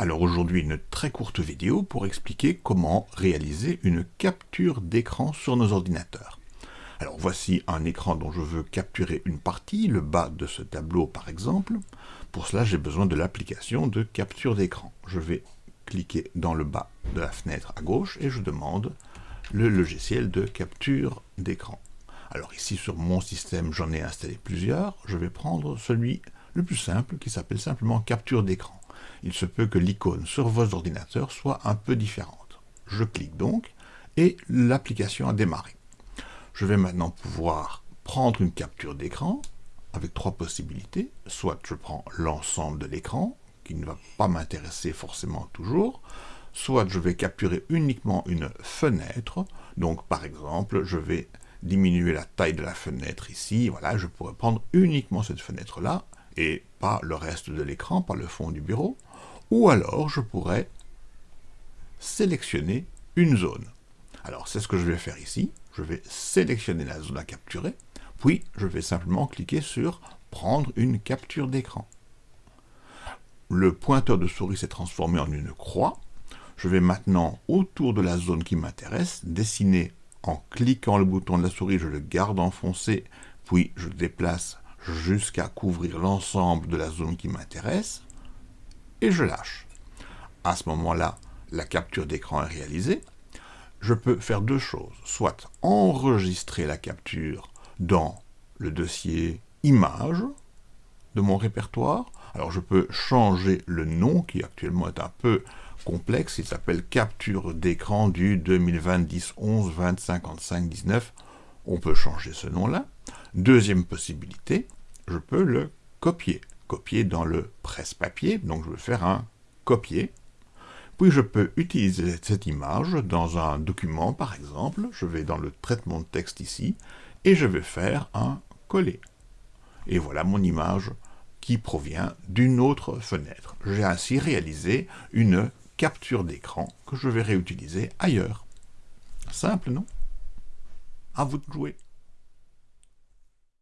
Alors aujourd'hui, une très courte vidéo pour expliquer comment réaliser une capture d'écran sur nos ordinateurs. Alors voici un écran dont je veux capturer une partie, le bas de ce tableau par exemple. Pour cela, j'ai besoin de l'application de capture d'écran. Je vais cliquer dans le bas de la fenêtre à gauche et je demande le logiciel de capture d'écran. Alors ici sur mon système, j'en ai installé plusieurs. Je vais prendre celui le plus simple qui s'appelle simplement capture d'écran il se peut que l'icône sur vos ordinateurs soit un peu différente. Je clique donc, et l'application a démarré. Je vais maintenant pouvoir prendre une capture d'écran, avec trois possibilités. Soit je prends l'ensemble de l'écran, qui ne va pas m'intéresser forcément toujours, soit je vais capturer uniquement une fenêtre, donc par exemple, je vais diminuer la taille de la fenêtre ici, voilà, je pourrais prendre uniquement cette fenêtre-là, et pas le reste de l'écran, pas le fond du bureau, ou alors je pourrais sélectionner une zone. Alors c'est ce que je vais faire ici, je vais sélectionner la zone à capturer, puis je vais simplement cliquer sur « Prendre une capture d'écran ». Le pointeur de souris s'est transformé en une croix. Je vais maintenant, autour de la zone qui m'intéresse, dessiner en cliquant le bouton de la souris, je le garde enfoncé, puis je déplace jusqu'à couvrir l'ensemble de la zone qui m'intéresse, et je lâche. À ce moment-là, la capture d'écran est réalisée. Je peux faire deux choses, soit enregistrer la capture dans le dossier image de mon répertoire. Alors je peux changer le nom, qui actuellement est un peu complexe, il s'appelle capture d'écran du 2020 10 11 20 55 19. On peut changer ce nom-là. Deuxième possibilité, je peux le copier. Copier dans le presse-papier, donc je vais faire un copier. Puis je peux utiliser cette image dans un document, par exemple. Je vais dans le traitement de texte ici, et je vais faire un coller. Et voilà mon image qui provient d'une autre fenêtre. J'ai ainsi réalisé une capture d'écran que je vais réutiliser ailleurs. Simple, non? À vous de jouer.